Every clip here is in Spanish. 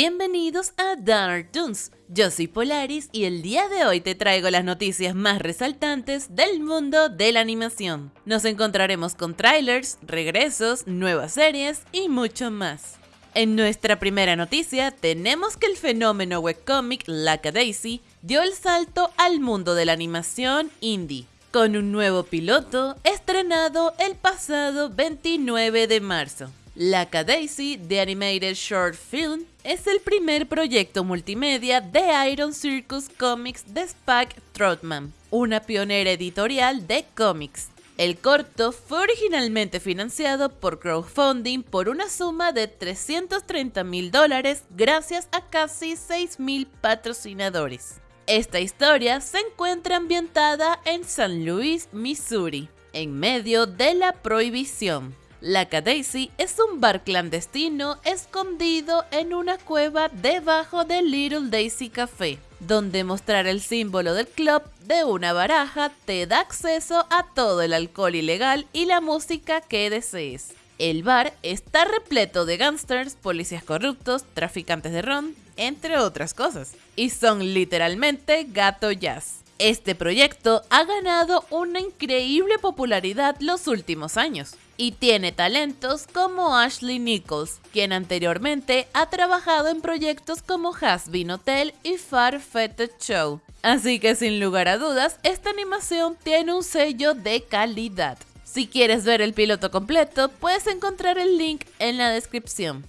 Bienvenidos a Dark Toons. Yo soy Polaris y el día de hoy te traigo las noticias más resaltantes del mundo de la animación. Nos encontraremos con trailers, regresos, nuevas series y mucho más. En nuestra primera noticia tenemos que el fenómeno webcomic Laka Daisy dio el salto al mundo de la animación indie, con un nuevo piloto estrenado el pasado 29 de marzo. La Daisy The Animated Short Film es el primer proyecto multimedia de Iron Circus Comics de Spike Trotman, una pionera editorial de cómics. El corto fue originalmente financiado por crowdfunding por una suma de 330 mil dólares gracias a casi 6 mil patrocinadores. Esta historia se encuentra ambientada en San Luis, Missouri, en medio de la prohibición. La Daisy es un bar clandestino escondido en una cueva debajo del Little Daisy Café, donde mostrar el símbolo del club de una baraja te da acceso a todo el alcohol ilegal y la música que desees. El bar está repleto de gangsters, policías corruptos, traficantes de ron, entre otras cosas. Y son literalmente gato jazz. Este proyecto ha ganado una increíble popularidad los últimos años y tiene talentos como Ashley Nichols, quien anteriormente ha trabajado en proyectos como Has Been Hotel y Far Fetted Show. Así que sin lugar a dudas, esta animación tiene un sello de calidad. Si quieres ver el piloto completo, puedes encontrar el link en la descripción.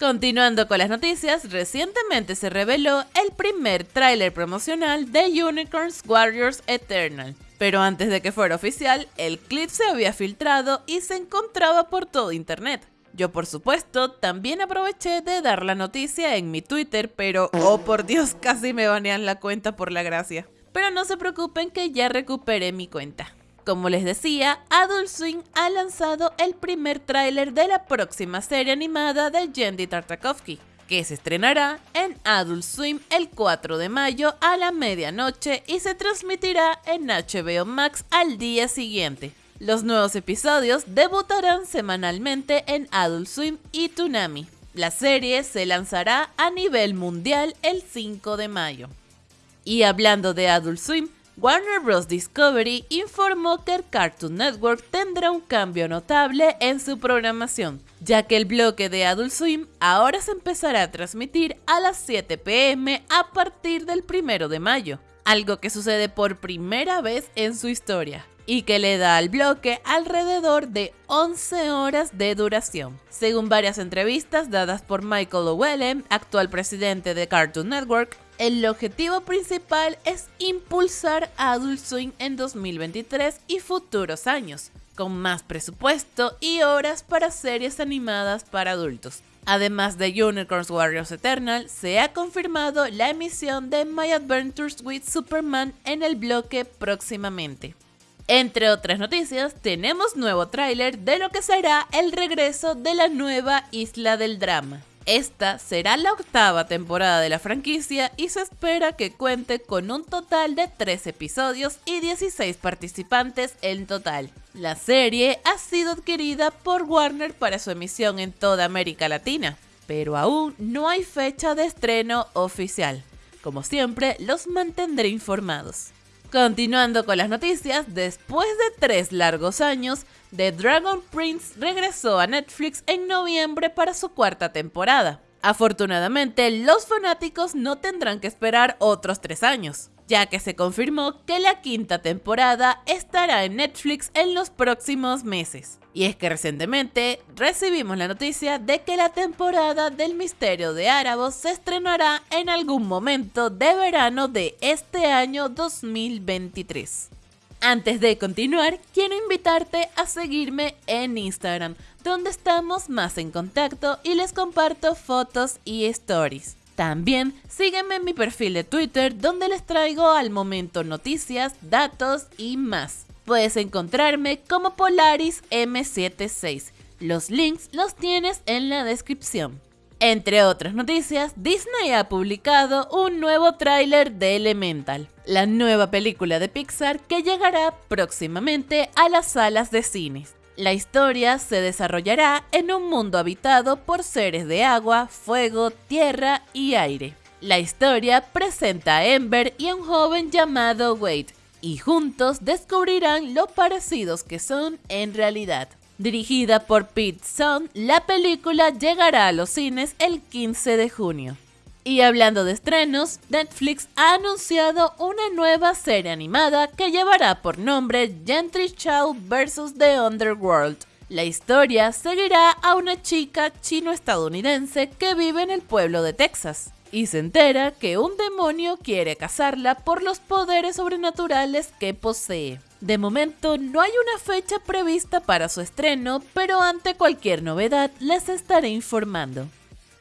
Continuando con las noticias, recientemente se reveló el primer tráiler promocional de Unicorns Warriors Eternal. Pero antes de que fuera oficial, el clip se había filtrado y se encontraba por todo internet. Yo por supuesto también aproveché de dar la noticia en mi Twitter, pero oh por Dios, casi me banean la cuenta por la gracia. Pero no se preocupen que ya recuperé mi cuenta. Como les decía, Adult Swing ha lanzado el primer tráiler de la próxima serie animada de Jendy Tartakovsky, que se estrenará en Adult Swim el 4 de mayo a la medianoche y se transmitirá en HBO Max al día siguiente. Los nuevos episodios debutarán semanalmente en Adult Swim y Toonami. La serie se lanzará a nivel mundial el 5 de mayo. Y hablando de Adult Swim, Warner Bros. Discovery informó que Cartoon Network tendrá un cambio notable en su programación, ya que el bloque de Adult Swim ahora se empezará a transmitir a las 7 pm a partir del 1 de mayo, algo que sucede por primera vez en su historia y que le da al bloque alrededor de 11 horas de duración. Según varias entrevistas dadas por Michael Llewellyn, actual presidente de Cartoon Network, el objetivo principal es impulsar Adult Swing en 2023 y futuros años, con más presupuesto y horas para series animadas para adultos. Además de Unicorns Warriors Eternal, se ha confirmado la emisión de My Adventures with Superman en el bloque próximamente. Entre otras noticias, tenemos nuevo tráiler de lo que será el regreso de la nueva Isla del Drama. Esta será la octava temporada de la franquicia y se espera que cuente con un total de 3 episodios y 16 participantes en total. La serie ha sido adquirida por Warner para su emisión en toda América Latina, pero aún no hay fecha de estreno oficial. Como siempre, los mantendré informados. Continuando con las noticias, después de tres largos años, The Dragon Prince regresó a Netflix en noviembre para su cuarta temporada. Afortunadamente, los fanáticos no tendrán que esperar otros tres años ya que se confirmó que la quinta temporada estará en Netflix en los próximos meses. Y es que recientemente recibimos la noticia de que la temporada del Misterio de Árabos se estrenará en algún momento de verano de este año 2023. Antes de continuar, quiero invitarte a seguirme en Instagram, donde estamos más en contacto y les comparto fotos y stories. También sígueme en mi perfil de Twitter donde les traigo al momento noticias, datos y más. Puedes encontrarme como Polaris M76. Los links los tienes en la descripción. Entre otras noticias, Disney ha publicado un nuevo tráiler de Elemental, la nueva película de Pixar que llegará próximamente a las salas de cines. La historia se desarrollará en un mundo habitado por seres de agua, fuego, tierra y aire. La historia presenta a Ember y a un joven llamado Wade, y juntos descubrirán lo parecidos que son en realidad. Dirigida por Pete Sun, la película llegará a los cines el 15 de junio. Y hablando de estrenos, Netflix ha anunciado una nueva serie animada que llevará por nombre Gentry Child vs. The Underworld. La historia seguirá a una chica chino-estadounidense que vive en el pueblo de Texas y se entera que un demonio quiere cazarla por los poderes sobrenaturales que posee. De momento no hay una fecha prevista para su estreno, pero ante cualquier novedad les estaré informando.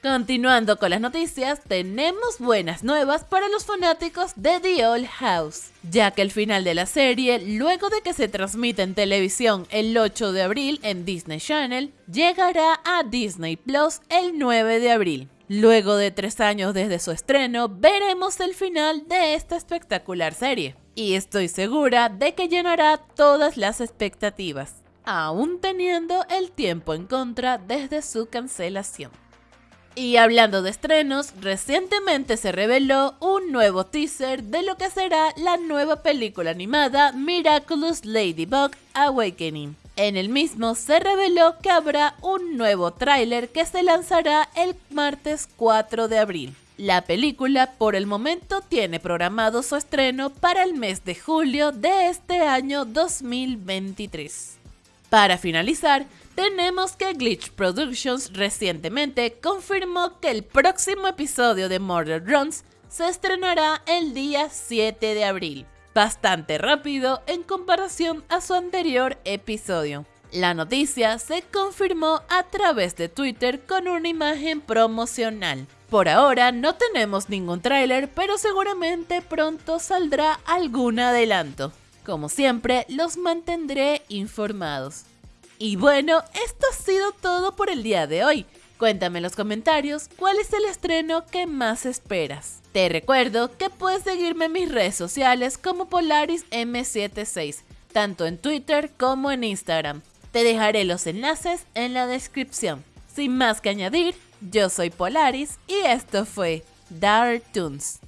Continuando con las noticias, tenemos buenas nuevas para los fanáticos de The Old House, ya que el final de la serie, luego de que se transmite en televisión el 8 de abril en Disney Channel, llegará a Disney Plus el 9 de abril. Luego de tres años desde su estreno, veremos el final de esta espectacular serie, y estoy segura de que llenará todas las expectativas, aún teniendo el tiempo en contra desde su cancelación. Y hablando de estrenos, recientemente se reveló un nuevo teaser de lo que será la nueva película animada Miraculous Ladybug Awakening. En el mismo se reveló que habrá un nuevo tráiler que se lanzará el martes 4 de abril. La película por el momento tiene programado su estreno para el mes de julio de este año 2023. Para finalizar, tenemos que Glitch Productions recientemente confirmó que el próximo episodio de Murder Runs se estrenará el día 7 de abril, bastante rápido en comparación a su anterior episodio. La noticia se confirmó a través de Twitter con una imagen promocional. Por ahora no tenemos ningún tráiler, pero seguramente pronto saldrá algún adelanto. Como siempre, los mantendré informados. Y bueno, esto ha sido todo por el día de hoy. Cuéntame en los comentarios cuál es el estreno que más esperas. Te recuerdo que puedes seguirme en mis redes sociales como Polaris M76, tanto en Twitter como en Instagram. Te dejaré los enlaces en la descripción. Sin más que añadir, yo soy Polaris y esto fue Dark Toons.